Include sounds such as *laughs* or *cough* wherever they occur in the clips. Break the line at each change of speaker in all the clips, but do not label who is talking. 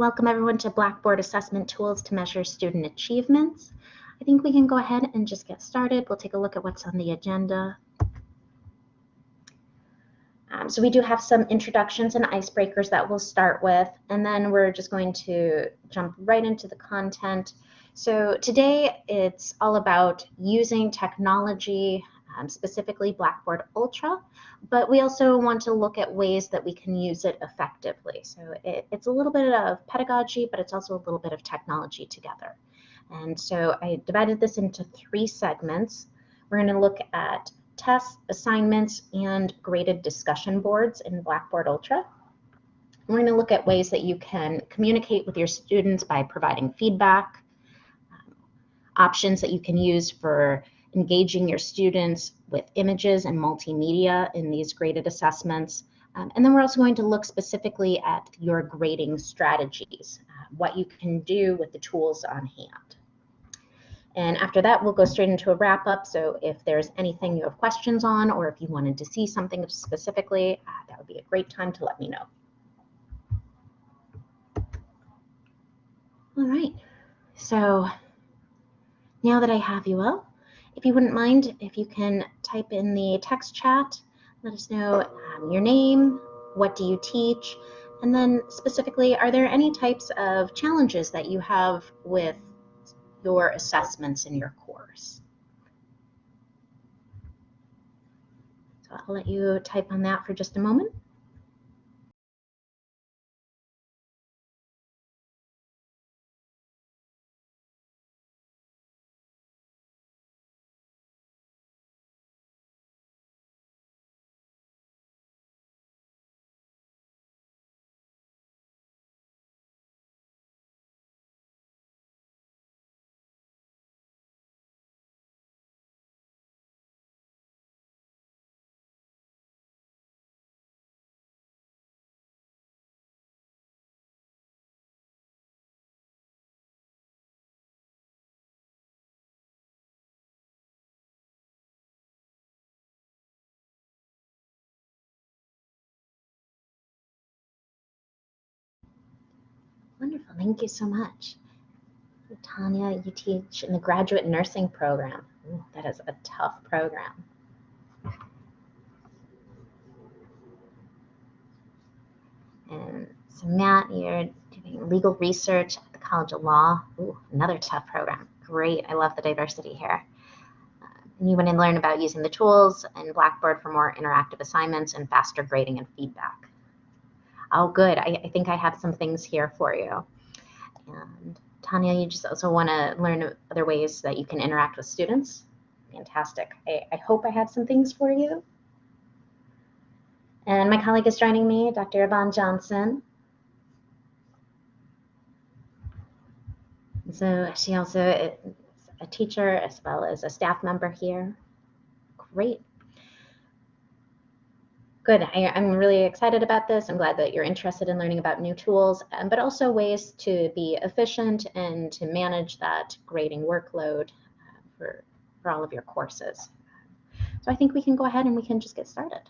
Welcome everyone to Blackboard Assessment Tools to Measure Student Achievements. I think we can go ahead and just get started. We'll take a look at what's on the agenda. Um, so we do have some introductions and icebreakers that we'll start with, and then we're just going to jump right into the content. So today it's all about using technology, um, specifically Blackboard Ultra, but we also want to look at ways that we can use it effectively. So it, it's a little bit of pedagogy, but it's also a little bit of technology together. And so I divided this into three segments. We're going to look at tests, assignments, and graded discussion boards in Blackboard Ultra. We're going to look at ways that you can communicate with your students by providing feedback, um, options that you can use for engaging your students with images and multimedia in these graded assessments. Um, and then we're also going to look specifically at your grading strategies, uh, what you can do with the tools on hand. And after that, we'll go straight into a wrap up. So if there's anything you have questions on, or if you wanted to see something specifically, uh, that would be a great time to let me know. All right, so now that I have you all, if you wouldn't mind, if you can type in the text chat, let us know um, your name, what do you teach, and then specifically, are there any types of challenges that you have with your assessments in your course. So I'll let you type on that for just a moment. Wonderful. Thank you so much. Tanya, you teach in the graduate nursing program. Ooh, that is a tough program. And so Matt, you're doing legal research at the College of Law. Ooh, another tough program. Great. I love the diversity here. Uh, and you want to learn about using the tools in Blackboard for more interactive assignments and faster grading and feedback oh, good, I, I think I have some things here for you. And Tanya, you just also want to learn other ways that you can interact with students. Fantastic. I, I hope I have some things for you. And my colleague is joining me, Dr. Yvonne Johnson. So she also is a teacher as well as a staff member here. Great. Good. I, am really excited about this. I'm glad that you're interested in learning about new tools, um, but also ways to be efficient and to manage that grading workload uh, for, for all of your courses. So I think we can go ahead and we can just get started.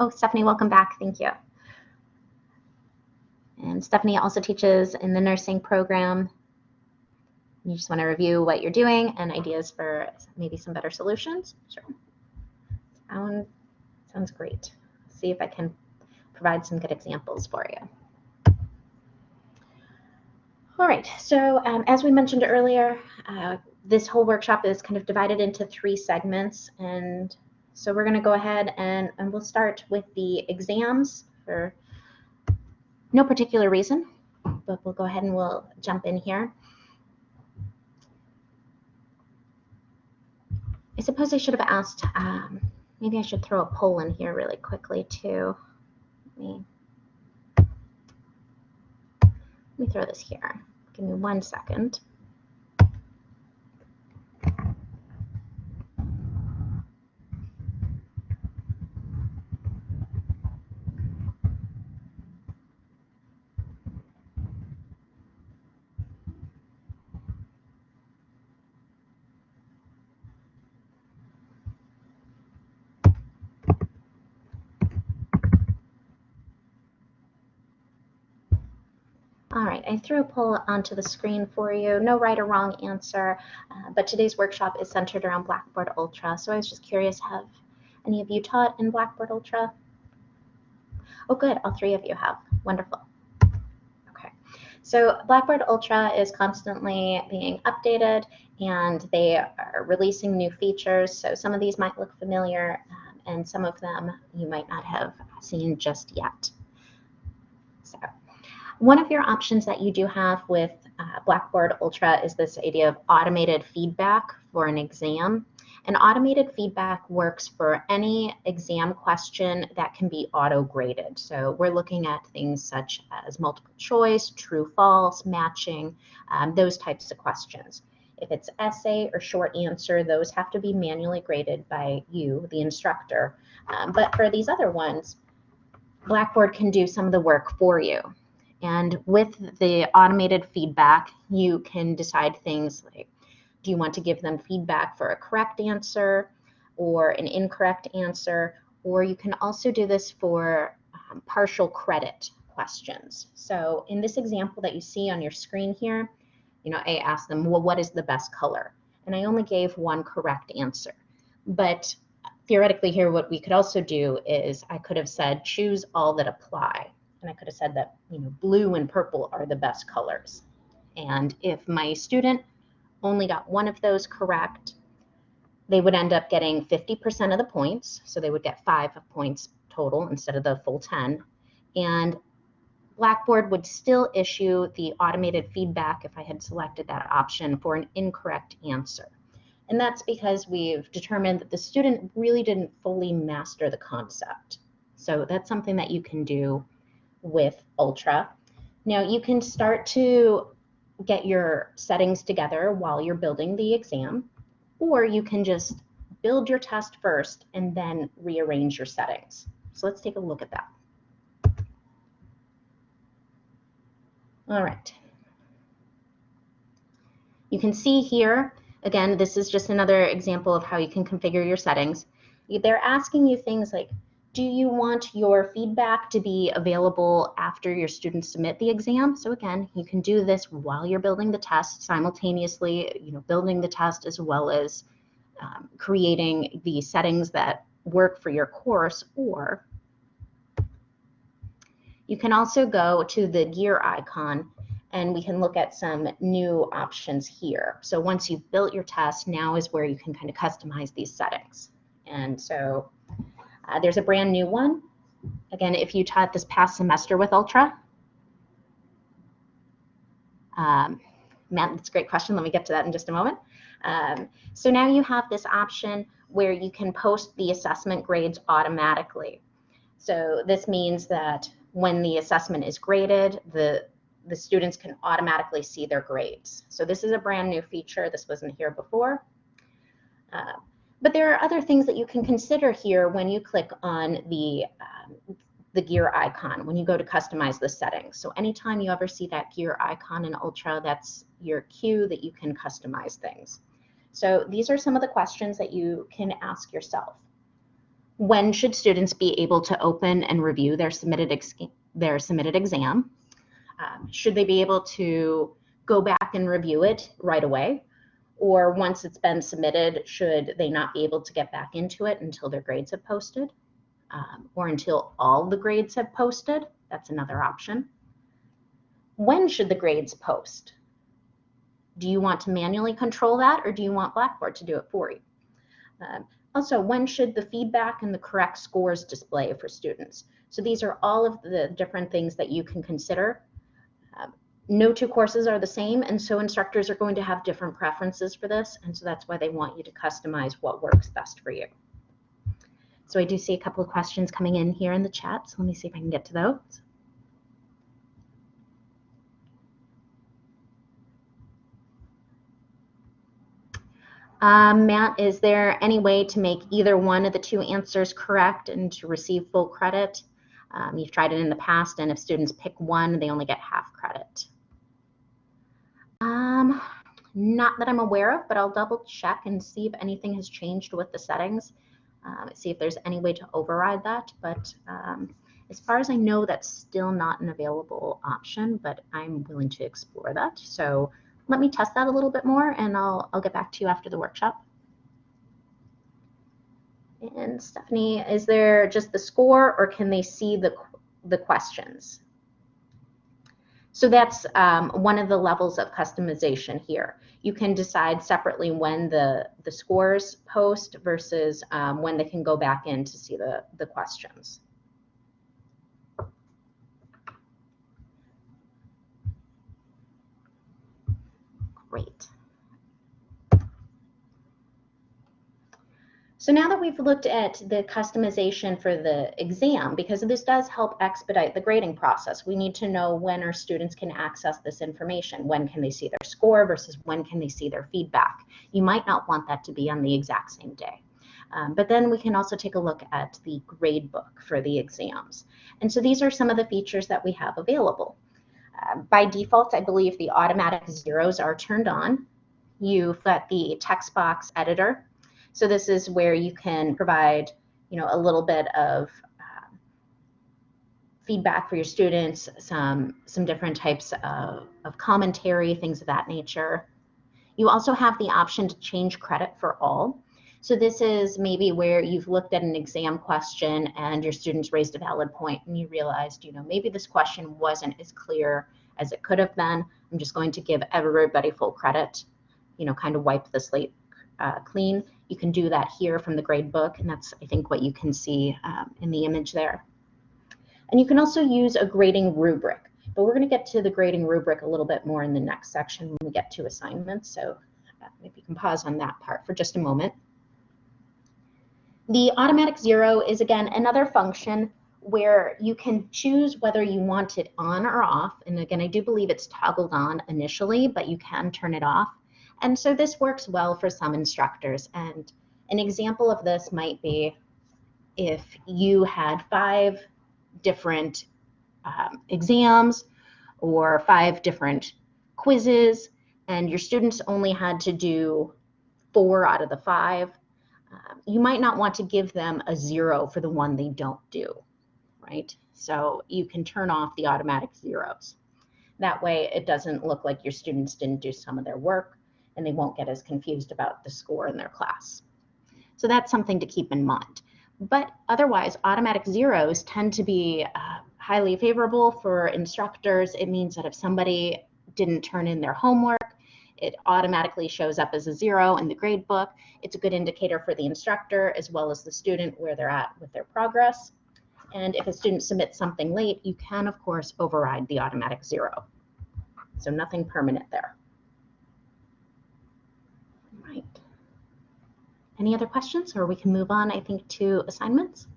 Oh, Stephanie, welcome back. Thank you. And Stephanie also teaches in the nursing program. You just want to review what you're doing and ideas for maybe some better solutions. Sure. Sound Sounds great. See if I can provide some good examples for you. All right, so um, as we mentioned earlier, uh, this whole workshop is kind of divided into three segments. And so we're going to go ahead and, and we'll start with the exams for no particular reason, but we'll go ahead and we'll jump in here. I suppose I should have asked um, Maybe I should throw a poll in here really quickly too. Let me, let me throw this here. Give me one second. I threw a poll onto the screen for you. No right or wrong answer, uh, but today's workshop is centered around Blackboard Ultra. So I was just curious, have any of you taught in Blackboard Ultra? Oh, good, all three of you have. Wonderful. Okay, so Blackboard Ultra is constantly being updated and they are releasing new features. So some of these might look familiar um, and some of them you might not have seen just yet. So one of your options that you do have with uh, Blackboard Ultra is this idea of automated feedback for an exam. And automated feedback works for any exam question that can be auto-graded. So we're looking at things such as multiple choice, true, false, matching, um, those types of questions. If it's essay or short answer, those have to be manually graded by you, the instructor. Um, but for these other ones, Blackboard can do some of the work for you. And with the automated feedback, you can decide things like, do you want to give them feedback for a correct answer or an incorrect answer? Or you can also do this for um, partial credit questions. So in this example that you see on your screen here, you know, I asked them, well, what is the best color? And I only gave one correct answer. But theoretically here, what we could also do is I could have said, choose all that apply and I could have said that, you know, blue and purple are the best colors. And if my student only got one of those correct, they would end up getting 50% of the points. So they would get five points total instead of the full 10. And Blackboard would still issue the automated feedback if I had selected that option for an incorrect answer. And that's because we've determined that the student really didn't fully master the concept. So that's something that you can do with Ultra. Now you can start to get your settings together while you're building the exam, or you can just build your test first and then rearrange your settings. So let's take a look at that. All right. You can see here, again, this is just another example of how you can configure your settings. They're asking you things like, do you want your feedback to be available after your students submit the exam? So again, you can do this while you're building the test simultaneously, you know, building the test as well as um, creating the settings that work for your course or you can also go to the gear icon and we can look at some new options here. So once you've built your test, now is where you can kind of customize these settings. And so uh, there's a brand new one. Again, if you taught this past semester with Ultra. Um, Matt, that's a great question. Let me get to that in just a moment. Um, so now you have this option where you can post the assessment grades automatically. So this means that when the assessment is graded, the, the students can automatically see their grades. So this is a brand new feature. This wasn't here before. Uh, but there are other things that you can consider here when you click on the, um, the gear icon, when you go to customize the settings. So anytime you ever see that gear icon in Ultra, that's your cue that you can customize things. So these are some of the questions that you can ask yourself. When should students be able to open and review their submitted, their submitted exam? Um, should they be able to go back and review it right away? Or once it's been submitted, should they not be able to get back into it until their grades have posted um, or until all the grades have posted? That's another option. When should the grades post? Do you want to manually control that or do you want Blackboard to do it for you? Um, also, when should the feedback and the correct scores display for students? So these are all of the different things that you can consider. Um, no two courses are the same, and so instructors are going to have different preferences for this, and so that's why they want you to customize what works best for you. So I do see a couple of questions coming in here in the chat, so let me see if I can get to those. Um, Matt, is there any way to make either one of the two answers correct and to receive full credit? Um, you've tried it in the past, and if students pick one, they only get half credit. Um, not that I'm aware of, but I'll double check and see if anything has changed with the settings. Um, see if there's any way to override that, but um, as far as I know, that's still not an available option, but I'm willing to explore that. So let me test that a little bit more and I'll, I'll get back to you after the workshop. And Stephanie, is there just the score or can they see the, the questions? So that's um, one of the levels of customization here. You can decide separately when the, the scores post versus um, when they can go back in to see the, the questions. Great. So now that we've looked at the customization for the exam, because this does help expedite the grading process, we need to know when our students can access this information. When can they see their score versus when can they see their feedback? You might not want that to be on the exact same day. Um, but then we can also take a look at the grade book for the exams. And so these are some of the features that we have available. Uh, by default, I believe the automatic zeros are turned on. You've got the text box editor. So this is where you can provide, you know, a little bit of uh, feedback for your students, some, some different types of, of commentary, things of that nature. You also have the option to change credit for all. So this is maybe where you've looked at an exam question and your students raised a valid point and you realized, you know, maybe this question wasn't as clear as it could have been. I'm just going to give everybody full credit, you know, kind of wipe the slate uh, clean. You can do that here from the grade book, and that's, I think, what you can see um, in the image there. And you can also use a grading rubric, but we're going to get to the grading rubric a little bit more in the next section when we get to assignments. So uh, maybe you can pause on that part for just a moment. The automatic zero is again another function where you can choose whether you want it on or off. And again, I do believe it's toggled on initially, but you can turn it off. And so this works well for some instructors. And an example of this might be if you had five different um, exams or five different quizzes, and your students only had to do four out of the five, um, you might not want to give them a zero for the one they don't do, right? So you can turn off the automatic zeros. That way it doesn't look like your students didn't do some of their work and they won't get as confused about the score in their class. So that's something to keep in mind. But otherwise, automatic zeros tend to be uh, highly favorable for instructors. It means that if somebody didn't turn in their homework, it automatically shows up as a zero in the grade book. It's a good indicator for the instructor as well as the student where they're at with their progress. And if a student submits something late, you can, of course, override the automatic zero. So nothing permanent there. Right. Any other questions or we can move on, I think, to assignments?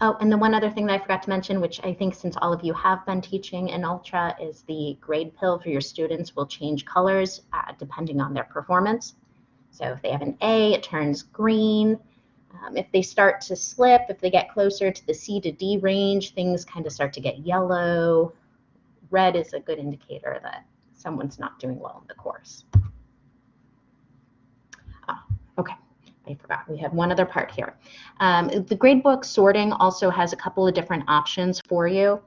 Oh, and the one other thing that I forgot to mention, which I think since all of you have been teaching in Ultra, is the grade pill for your students will change colors uh, depending on their performance. So if they have an A, it turns green. Um, if they start to slip, if they get closer to the C to D range, things kind of start to get yellow. Red is a good indicator that someone's not doing well in the course. Oh, okay. I forgot, we had one other part here. Um, the gradebook sorting also has a couple of different options for you.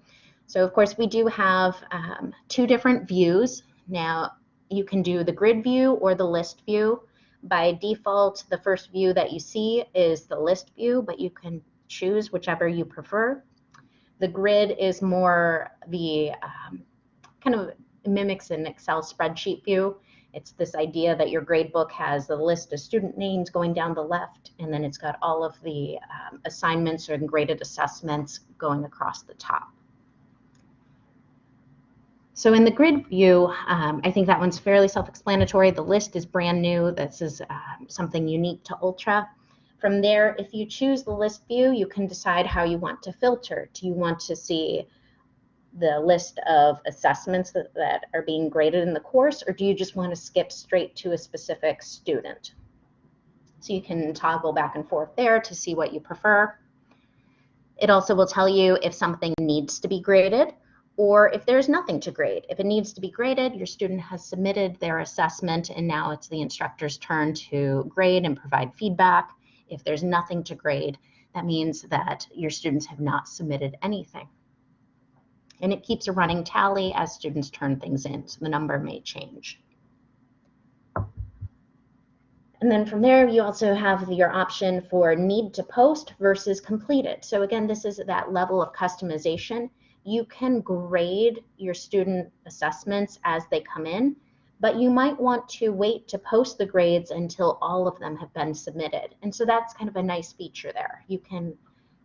So of course we do have um, two different views. Now you can do the grid view or the list view. By default, the first view that you see is the list view, but you can choose whichever you prefer. The grid is more the um, kind of mimics an Excel spreadsheet view. It's this idea that your gradebook has the list of student names going down the left, and then it's got all of the um, assignments or graded assessments going across the top. So in the grid view, um, I think that one's fairly self-explanatory. The list is brand new. This is um, something unique to Ultra. From there, if you choose the list view, you can decide how you want to filter. Do you want to see the list of assessments that, that are being graded in the course, or do you just want to skip straight to a specific student? So you can toggle back and forth there to see what you prefer. It also will tell you if something needs to be graded or if there's nothing to grade. If it needs to be graded, your student has submitted their assessment and now it's the instructor's turn to grade and provide feedback. If there's nothing to grade, that means that your students have not submitted anything. And it keeps a running tally as students turn things in, so the number may change. And then from there, you also have your option for need to post versus completed. So again, this is that level of customization you can grade your student assessments as they come in, but you might want to wait to post the grades until all of them have been submitted. And so that's kind of a nice feature there. You can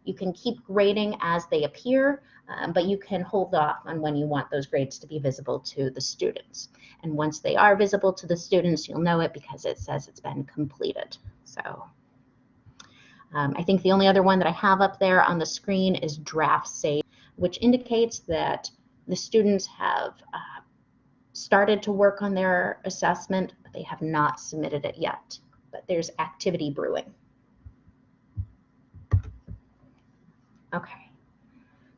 you can keep grading as they appear, um, but you can hold off on when you want those grades to be visible to the students. And once they are visible to the students, you'll know it because it says it's been completed. So um, I think the only other one that I have up there on the screen is draft save which indicates that the students have uh, started to work on their assessment, but they have not submitted it yet. But there's activity brewing. Okay,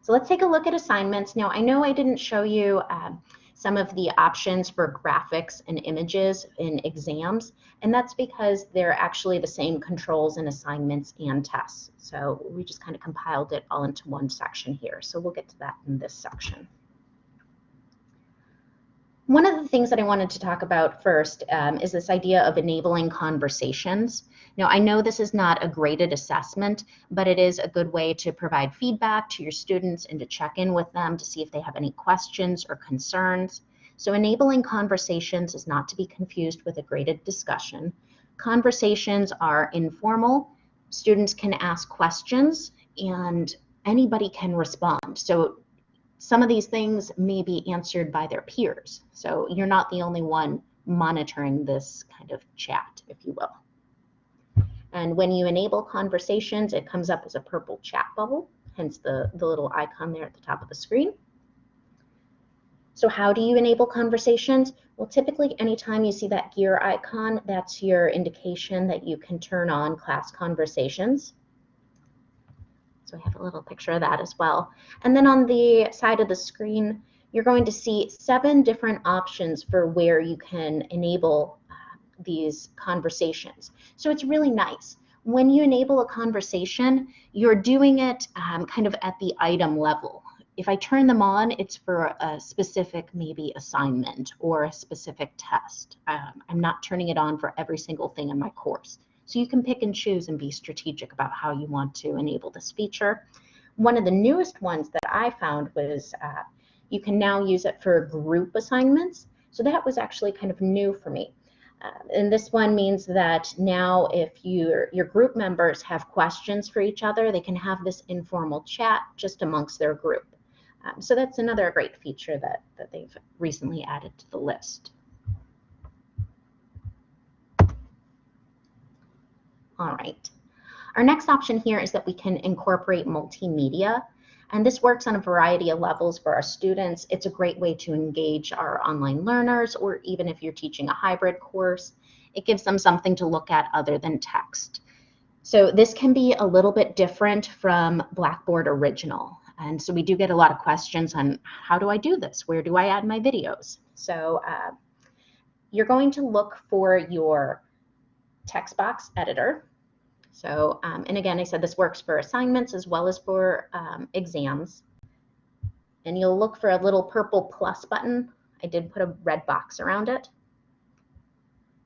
so let's take a look at assignments. Now, I know I didn't show you um, some of the options for graphics and images in exams, and that's because they're actually the same controls in assignments and tests. So we just kind of compiled it all into one section here. So we'll get to that in this section. One of the things that I wanted to talk about first um, is this idea of enabling conversations. Now, I know this is not a graded assessment, but it is a good way to provide feedback to your students and to check in with them to see if they have any questions or concerns. So enabling conversations is not to be confused with a graded discussion. Conversations are informal. Students can ask questions and anybody can respond. So some of these things may be answered by their peers. So you're not the only one monitoring this kind of chat, if you will. And when you enable conversations, it comes up as a purple chat bubble, hence the, the little icon there at the top of the screen. So how do you enable conversations? Well, typically anytime you see that gear icon, that's your indication that you can turn on class conversations. So I have a little picture of that as well. And then on the side of the screen, you're going to see seven different options for where you can enable uh, these conversations. So it's really nice. When you enable a conversation, you're doing it um, kind of at the item level. If I turn them on, it's for a specific maybe assignment or a specific test. Um, I'm not turning it on for every single thing in my course. So you can pick and choose and be strategic about how you want to enable this feature. One of the newest ones that I found was uh, you can now use it for group assignments. So that was actually kind of new for me. Uh, and this one means that now if your, your group members have questions for each other, they can have this informal chat just amongst their group. Um, so that's another great feature that, that they've recently added to the list. All right. Our next option here is that we can incorporate multimedia and this works on a variety of levels for our students. It's a great way to engage our online learners, or even if you're teaching a hybrid course, it gives them something to look at other than text. So this can be a little bit different from Blackboard Original. And so we do get a lot of questions on how do I do this? Where do I add my videos? So uh, you're going to look for your text box editor. So, um, and again, I said this works for assignments as well as for um, exams. And you'll look for a little purple plus button. I did put a red box around it.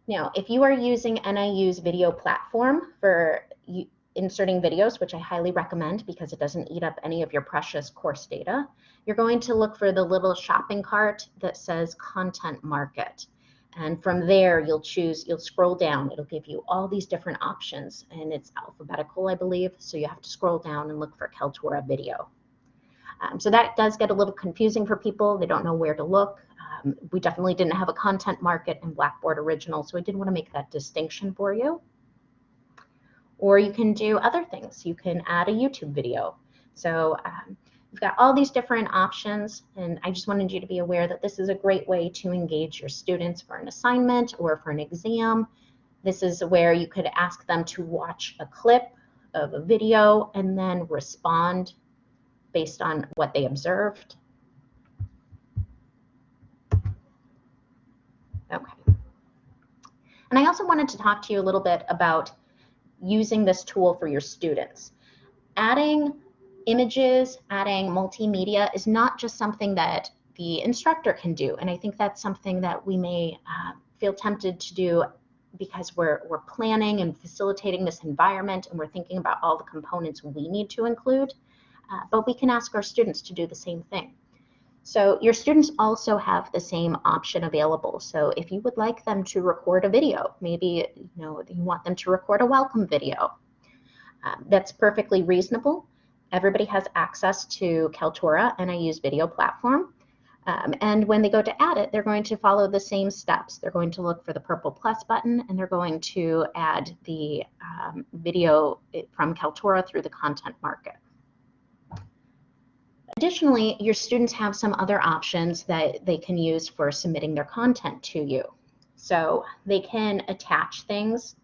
Now, if you are using NIU's video platform for inserting videos, which I highly recommend because it doesn't eat up any of your precious course data, you're going to look for the little shopping cart that says Content Market. And from there, you'll choose, you'll scroll down. It'll give you all these different options and it's alphabetical, I believe. So you have to scroll down and look for Kaltura video. Um, so that does get a little confusing for people. They don't know where to look. Um, we definitely didn't have a content market in Blackboard Original, so I did want to make that distinction for you. Or you can do other things. You can add a YouTube video. So um, You've got all these different options, and I just wanted you to be aware that this is a great way to engage your students for an assignment or for an exam. This is where you could ask them to watch a clip of a video and then respond based on what they observed. Okay. And I also wanted to talk to you a little bit about using this tool for your students. Adding images, adding multimedia is not just something that the instructor can do. And I think that's something that we may uh, feel tempted to do because we're, we're planning and facilitating this environment and we're thinking about all the components we need to include. Uh, but we can ask our students to do the same thing. So your students also have the same option available. So if you would like them to record a video, maybe you know you want them to record a welcome video, um, that's perfectly reasonable. Everybody has access to Kaltura and NIU video platform. Um, and when they go to add it, they're going to follow the same steps. They're going to look for the purple plus button and they're going to add the um, video from Kaltura through the content market. Additionally, your students have some other options that they can use for submitting their content to you. So they can attach things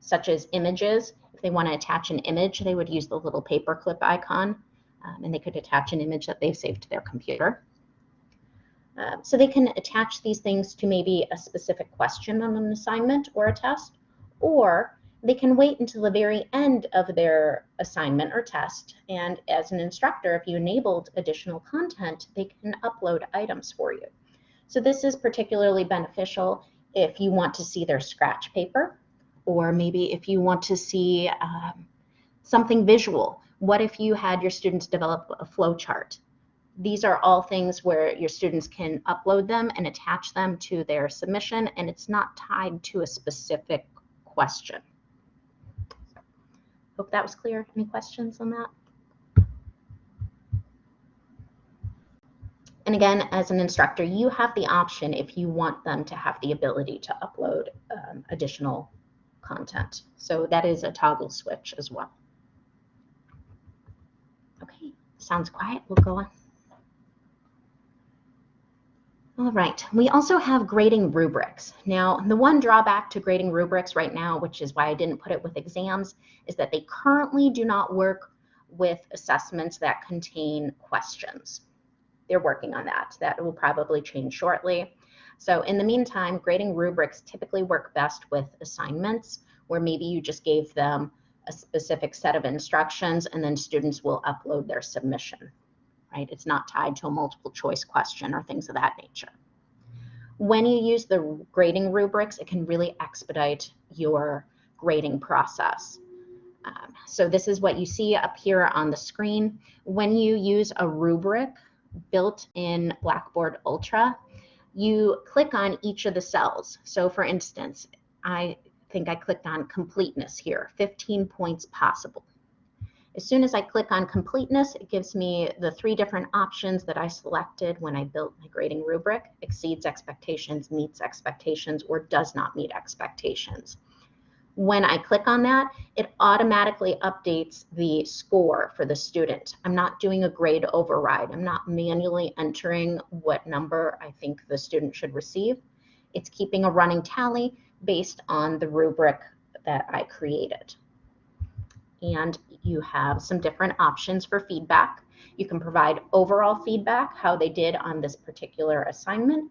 such as images. If they want to attach an image, they would use the little paperclip icon um, and they could attach an image that they've saved to their computer. Uh, so they can attach these things to maybe a specific question on an assignment or a test, or they can wait until the very end of their assignment or test. And as an instructor, if you enabled additional content, they can upload items for you. So this is particularly beneficial if you want to see their scratch paper, or maybe if you want to see um, something visual. What if you had your students develop a flow chart? These are all things where your students can upload them and attach them to their submission, and it's not tied to a specific question. Hope that was clear. Any questions on that? And again, as an instructor, you have the option if you want them to have the ability to upload um, additional content. So that is a toggle switch as well. Okay, sounds quiet. We'll go on. All right, we also have grading rubrics. Now, the one drawback to grading rubrics right now, which is why I didn't put it with exams, is that they currently do not work with assessments that contain questions. They're working on that. That will probably change shortly. So in the meantime, grading rubrics typically work best with assignments where maybe you just gave them a specific set of instructions and then students will upload their submission right? It's not tied to a multiple choice question or things of that nature. When you use the grading rubrics, it can really expedite your grading process. Um, so this is what you see up here on the screen. When you use a rubric built in Blackboard Ultra, you click on each of the cells. So for instance, I think I clicked on completeness here, 15 points possible. As soon as I click on completeness, it gives me the three different options that I selected when I built my grading rubric, exceeds expectations, meets expectations, or does not meet expectations. When I click on that, it automatically updates the score for the student. I'm not doing a grade override. I'm not manually entering what number I think the student should receive. It's keeping a running tally based on the rubric that I created and you have some different options for feedback. You can provide overall feedback, how they did on this particular assignment,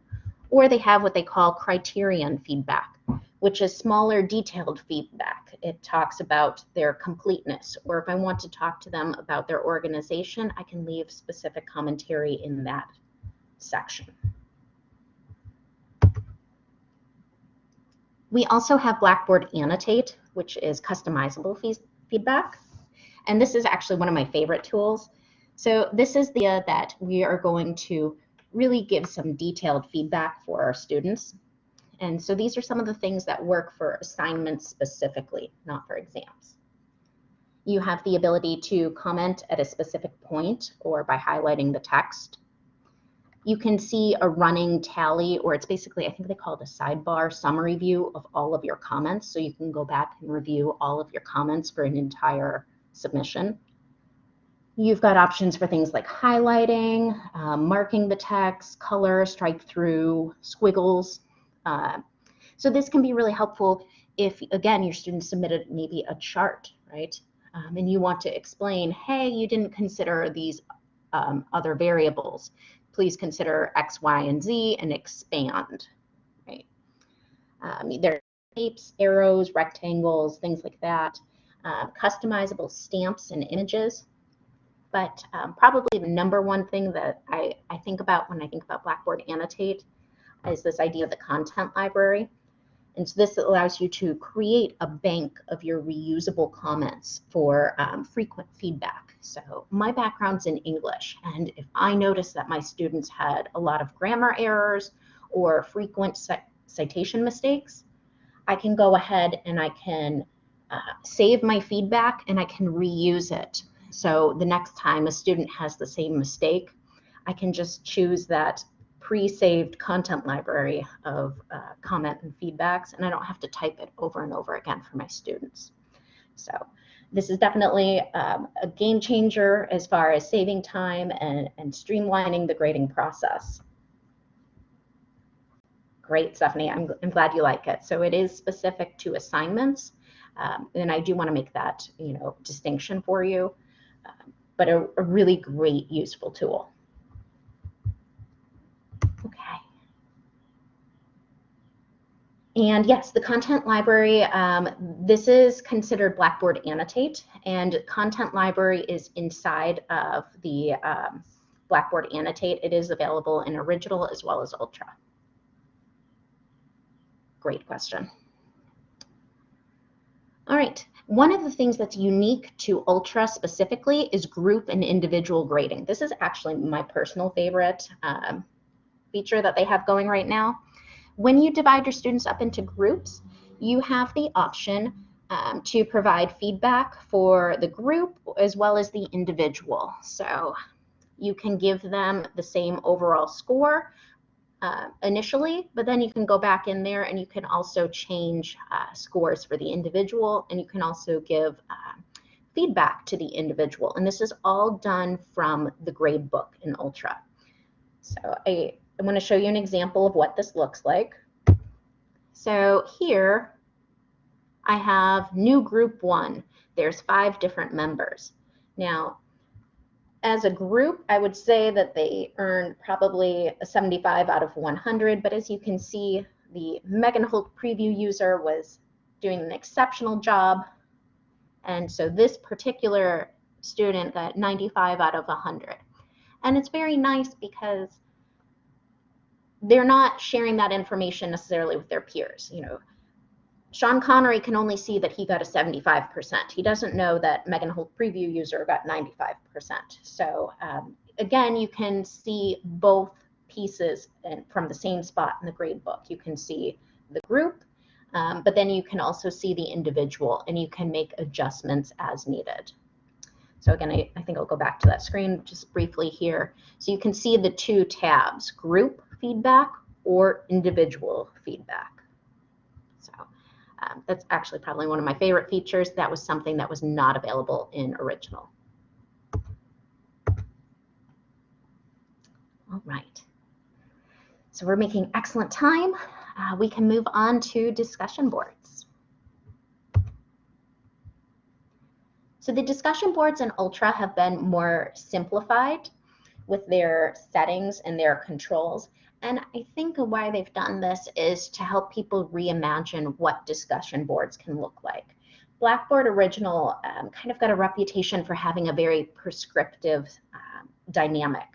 or they have what they call criterion feedback, which is smaller detailed feedback. It talks about their completeness, or if I want to talk to them about their organization, I can leave specific commentary in that section. We also have Blackboard Annotate, which is customizable feedback. And this is actually one of my favorite tools. So this is the that we are going to really give some detailed feedback for our students. And so these are some of the things that work for assignments specifically, not for exams. You have the ability to comment at a specific point or by highlighting the text. You can see a running tally, or it's basically, I think they call it a sidebar summary view of all of your comments. So you can go back and review all of your comments for an entire submission. You've got options for things like highlighting, um, marking the text, color, strike through, squiggles. Uh, so this can be really helpful if, again, your student submitted maybe a chart, right? Um, and you want to explain, hey, you didn't consider these um, other variables. Please consider X, Y, and Z and expand, right? Um, there are shapes, arrows, rectangles, things like that. Uh, customizable stamps and images. But um, probably the number one thing that I, I think about when I think about Blackboard Annotate is this idea of the content library. And so this allows you to create a bank of your reusable comments for um, frequent feedback. So my background's in English, and if I notice that my students had a lot of grammar errors or frequent citation mistakes, I can go ahead and I can uh, save my feedback and I can reuse it. So the next time a student has the same mistake, I can just choose that pre-saved content library of uh, comment and feedbacks, and I don't have to type it over and over again for my students. So this is definitely um, a game changer as far as saving time and, and streamlining the grading process. Great, Stephanie. I'm, I'm glad you like it. So it is specific to assignments, um, and I do want to make that you know distinction for you, um, but a, a really great, useful tool. And yes, the content library, um, this is considered Blackboard Annotate, and content library is inside of the um, Blackboard Annotate. It is available in original as well as ultra. Great question. All right, one of the things that's unique to Ultra specifically is group and individual grading. This is actually my personal favorite um, feature that they have going right now. When you divide your students up into groups, you have the option um, to provide feedback for the group as well as the individual. So you can give them the same overall score uh, initially, but then you can go back in there and you can also change uh, scores for the individual and you can also give uh, feedback to the individual. And this is all done from the grade book in Ultra. So I, I'm going to show you an example of what this looks like. So here I have new group one. There's five different members. Now, as a group, I would say that they earned probably a 75 out of 100, but as you can see, the Megan Holt preview user was doing an exceptional job. And so this particular student got 95 out of 100. And it's very nice because they're not sharing that information necessarily with their peers. You know, Sean Connery can only see that he got a 75%. He doesn't know that Megan Holt preview user got 95%. So um, again, you can see both pieces and from the same spot in the grade book. You can see the group, um, but then you can also see the individual and you can make adjustments as needed. So again, I, I think I'll go back to that screen just briefly here. So you can see the two tabs, group feedback or individual feedback. So um, that's actually probably one of my favorite features. That was something that was not available in original. All right. So we're making excellent time. Uh, we can move on to discussion boards. So the discussion boards in Ultra have been more simplified with their settings and their controls. And I think why they've done this is to help people reimagine what discussion boards can look like. Blackboard Original um, kind of got a reputation for having a very prescriptive um, dynamic.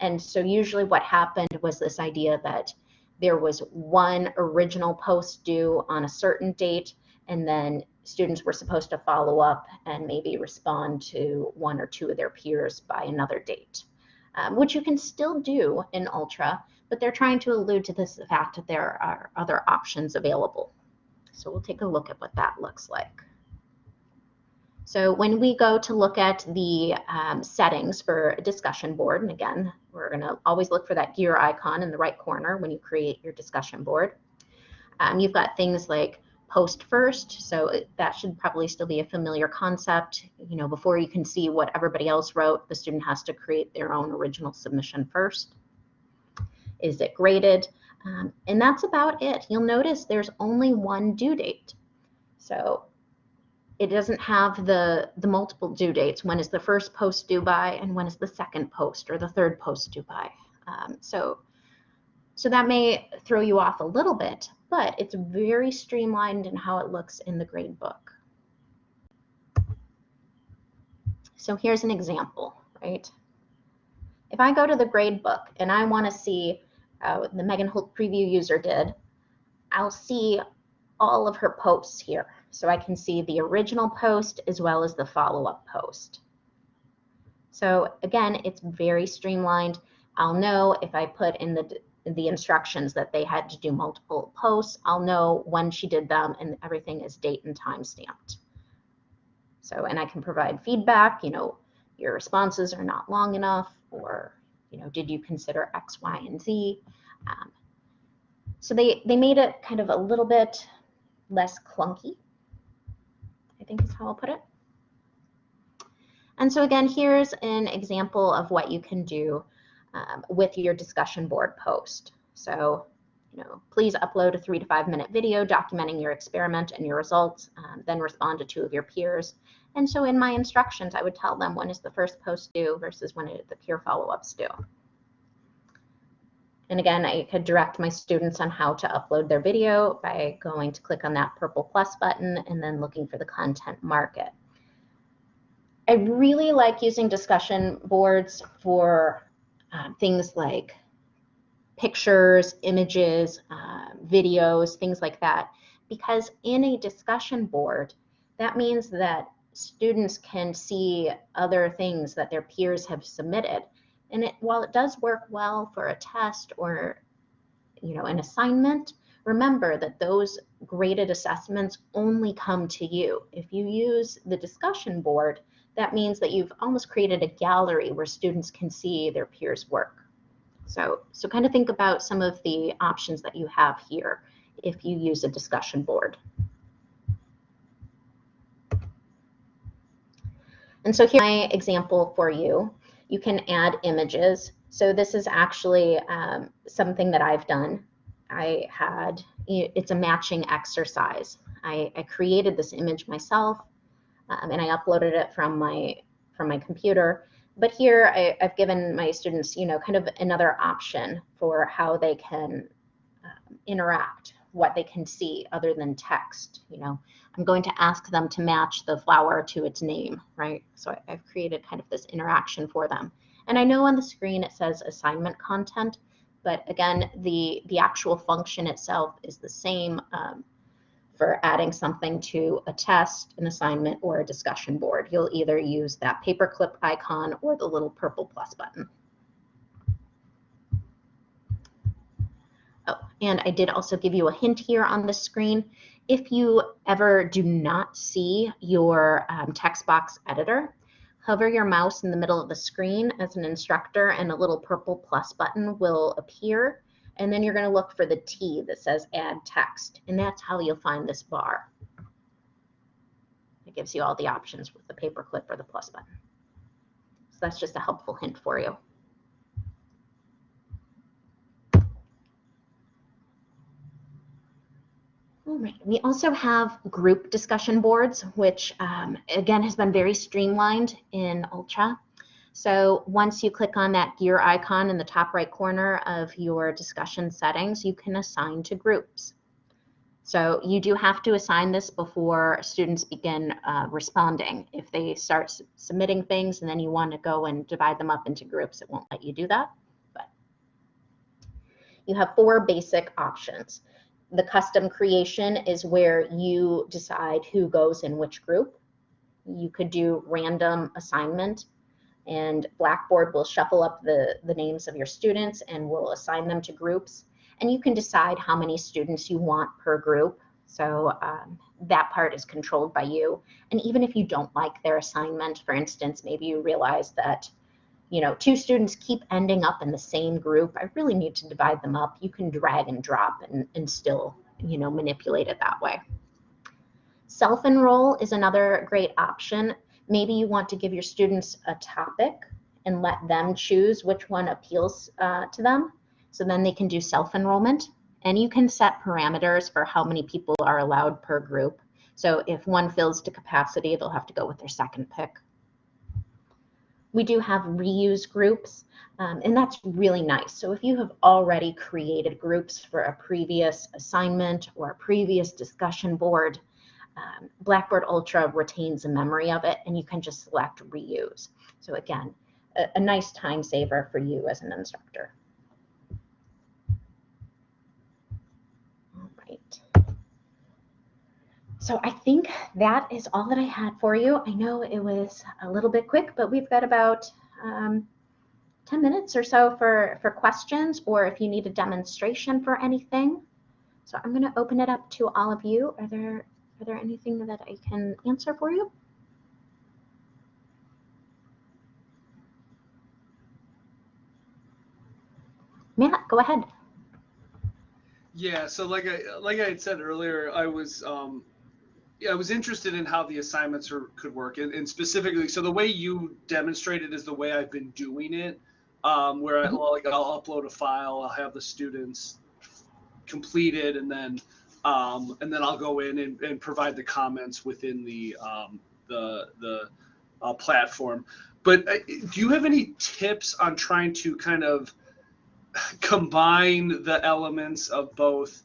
And so usually what happened was this idea that there was one original post due on a certain date, and then students were supposed to follow up and maybe respond to one or two of their peers by another date, um, which you can still do in Ultra, but they're trying to allude to this fact that there are other options available. So we'll take a look at what that looks like. So when we go to look at the um, settings for a discussion board, and again, we're going to always look for that gear icon in the right corner when you create your discussion board. Um, you've got things like post first, so that should probably still be a familiar concept. You know, before you can see what everybody else wrote, the student has to create their own original submission first. Is it graded? Um, and that's about it. You'll notice there's only one due date. So it doesn't have the, the multiple due dates. When is the first post due by and when is the second post or the third post due by? Um, so, so that may throw you off a little bit, but it's very streamlined in how it looks in the grade book. So here's an example, right? If I go to the grade book and I want to see uh, the Megan Holt preview user did, I'll see all of her posts here. So I can see the original post as well as the follow-up post. So again, it's very streamlined. I'll know if I put in the, the instructions that they had to do multiple posts, I'll know when she did them and everything is date and time stamped. So, and I can provide feedback, you know, your responses are not long enough or, you know, did you consider X, Y, and Z? Um, so they, they made it kind of a little bit less clunky, I think is how I'll put it. And so again, here's an example of what you can do um, with your discussion board post. So, know, please upload a three to five minute video documenting your experiment and your results, um, then respond to two of your peers. And so in my instructions, I would tell them when is the first post due versus when the peer follow-ups due. And again, I could direct my students on how to upload their video by going to click on that purple plus button and then looking for the content market. I really like using discussion boards for um, things like pictures, images, uh, videos, things like that. Because in a discussion board, that means that students can see other things that their peers have submitted. And it, while it does work well for a test or you know an assignment, remember that those graded assessments only come to you. If you use the discussion board, that means that you've almost created a gallery where students can see their peers' work. So, so kind of think about some of the options that you have here if you use a discussion board. And so here's my example for you. You can add images. So this is actually um, something that I've done. I had, it's a matching exercise. I, I created this image myself um, and I uploaded it from my from my computer. But here I, have given my students, you know, kind of another option for how they can um, interact, what they can see other than text. You know, I'm going to ask them to match the flower to its name, right? So I, I've created kind of this interaction for them. And I know on the screen it says assignment content, but again, the, the actual function itself is the same um, for adding something to a test, an assignment, or a discussion board. You'll either use that paperclip icon or the little purple plus button. Oh, and I did also give you a hint here on the screen if you ever do not see your um, text box editor, hover your mouse in the middle of the screen as an instructor and a little purple plus button will appear. And then you're going to look for the T that says add text. And that's how you'll find this bar. It gives you all the options with the paperclip or the plus button. So that's just a helpful hint for you. All right. We also have group discussion boards, which um, again has been very streamlined in Ultra. So once you click on that gear icon in the top right corner of your discussion settings, you can assign to groups. So you do have to assign this before students begin uh, responding. If they start submitting things and then you want to go and divide them up into groups, it won't let you do that. But you have four basic options the custom creation is where you decide who goes in which group. You could do random assignment and Blackboard will shuffle up the, the names of your students and will assign them to groups. And you can decide how many students you want per group. So um, that part is controlled by you. And even if you don't like their assignment, for instance, maybe you realize that you know, two students keep ending up in the same group, I really need to divide them up. You can drag and drop and, and still, you know, manipulate it that way. Self-enroll is another great option. Maybe you want to give your students a topic and let them choose which one appeals uh, to them. So then they can do self-enrollment. And you can set parameters for how many people are allowed per group. So if one fills to capacity, they'll have to go with their second pick. we do have reuse groups, um, and that's really nice. So if you have already created groups for a previous assignment or a previous discussion board, um, Blackboard Ultra retains a memory of it, and you can just select reuse. So again, a, a nice time saver for you as an instructor. All right. So I think that is all that I had for you. I know it was a little bit quick, but we've got about um, 10 minutes or so for, for questions or if you need a demonstration for anything. So I'm going to open it up to all of you. Are there, are there anything that I can answer for you? Matt, go ahead.
Yeah, so like I like I had said earlier, I was um, yeah, I was interested in how the assignments are, could work, and, and, specifically, so the way you demonstrated is the way I've been doing it, um, where I, like I'll upload a file, I'll have the students complete it, and then um, and then I'll go in and, and provide the comments within the um, the the uh, platform. But uh, do you have any tips on trying to kind of combine the elements of both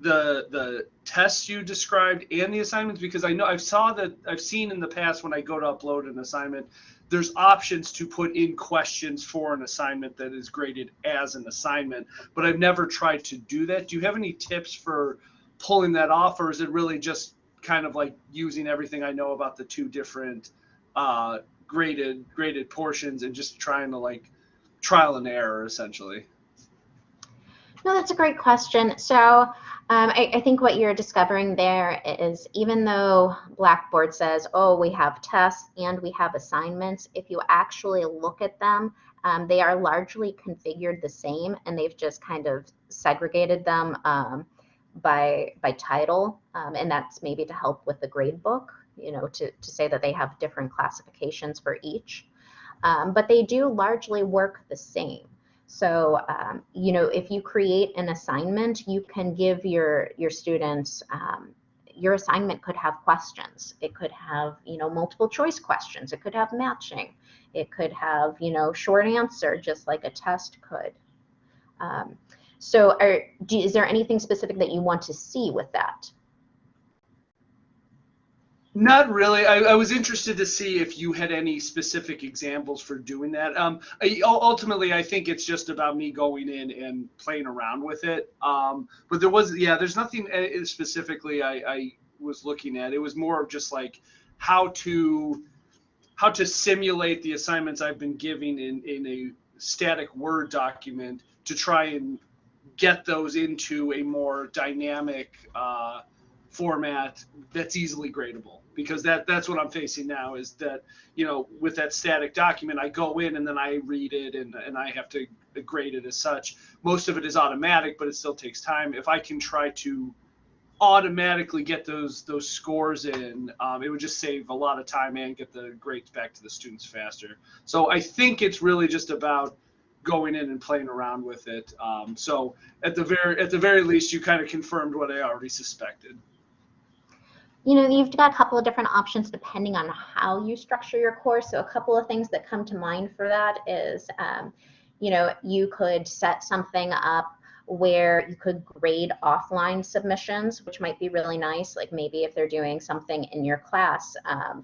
the the tests you described and the assignments because I know I've saw that I've seen in the past when I go to upload an assignment there's options to put in questions for an assignment that is graded as an assignment but I've never tried to do that do you have any tips for pulling that off or is it really just kind of like using everything I know about the two different uh, graded graded portions and just trying to like trial and error essentially
no, that's a great question. So um, I, I, think what you're discovering there is even though Blackboard says, oh, we have tests and we have assignments, if you actually look at them, um, they are largely configured the same and they've just kind of segregated them um, by, by title. Um, and that's maybe to help with the grade book, you know, to, to say that they have different classifications for each. Um, but they do largely work the same. So, um, you know, if you create an assignment, you can give your, your students, um, your assignment could have questions. It could have, you know, multiple choice questions. It could have matching. It could have, you know, short answer, just like a test could. So are, do, is there anything specific that you want to see with that?
Not really. I, I, was interested to see if you had any specific examples for doing that. Um, I, ultimately, I think it's just about me going in and playing around with it. Um, but there was, yeah, there's nothing uh, specifically I, I was looking at. It was more of just like how to how to simulate the assignments I've been giving in in a static Word document to try and get those into a more dynamic uh, format that's easily gradable because that that's what I'm facing now is that you know with that static document I go in and then I read it and and I have to grade it as such. Most of it is automatic, but it still takes time. If I can try to automatically get those those scores in, um, it would just save a lot of time and get the grades back to the students faster. So I think it's really just about going in and playing around with it. Um, so at the very at the very least, you kind of confirmed what I already suspected
you know, you've got a couple of different options depending on how you structure your course. So a couple of things that come to mind for that is, um, you know, you could set something up where you could grade offline submissions, which might be really nice. Like maybe if they're doing something in your class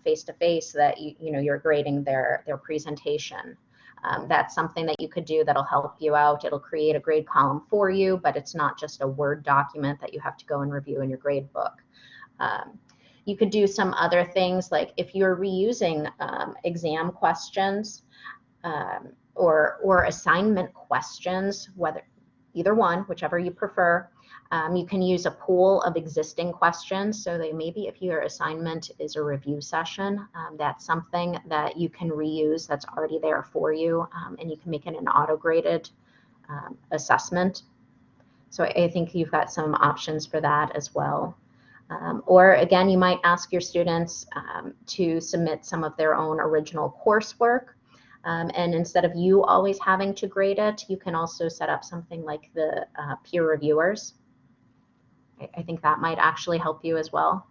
face to face that you, you know, you're grading their, their presentation. Um, that's something that you could do that'll help you out. It'll create a grade column for you, but it's not just a Word document that you have to go and review in your grade book. Um, you could do some other things like if you're reusing um, exam questions um, or, or assignment questions, whether either one, whichever you prefer, um, you can use a pool of existing questions. So they maybe if your assignment is a review session, um, that's something that you can reuse that's already there for you um, and you can make it an auto-graded um, assessment. So I think you've got some options for that as well. Um, or again, you might ask your students um, to submit some of their own original coursework. Um, and instead of you always having to grade it, you can also set up something like the uh, peer reviewers. I, I, think that might actually help you as well.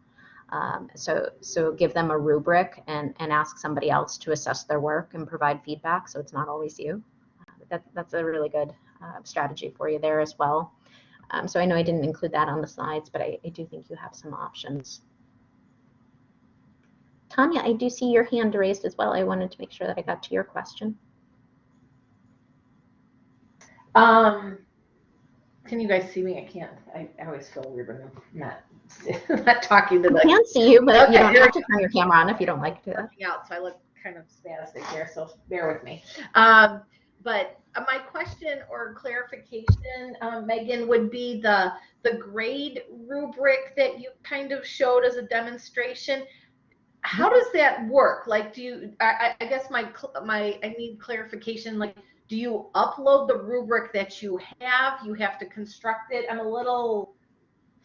Um, so, so give them a rubric and, and ask somebody else to assess their work and provide feedback. So it's not always you. Uh, that, that's a really good uh, strategy for you there as well. Um, so I know I didn't include that on the slides, but I, I do think you have some options. Tanya, I do see your hand raised as well. I wanted to make sure that I got to your question.
Um, can you guys see me? I can't. I, I always feel weird when I'm not *laughs* not talking to
I
the
can see you, but you don't have to turn your camera on if you don't like to.
out, so I look kind of spastic here. So bear with me. Um, but uh, my question or clarification, um, Megan, would be the the grade rubric that you kind of showed as a demonstration. How does that work? Like, do you? I, I guess my my I need clarification. Like, do you upload the rubric that you have? You have to construct it. I'm a little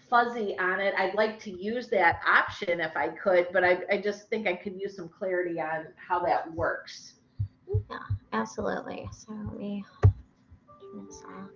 fuzzy on it. I'd like to use that option if I could, but I, I just think I could use some clarity on how that works.
Yeah, absolutely. So let me turn this off.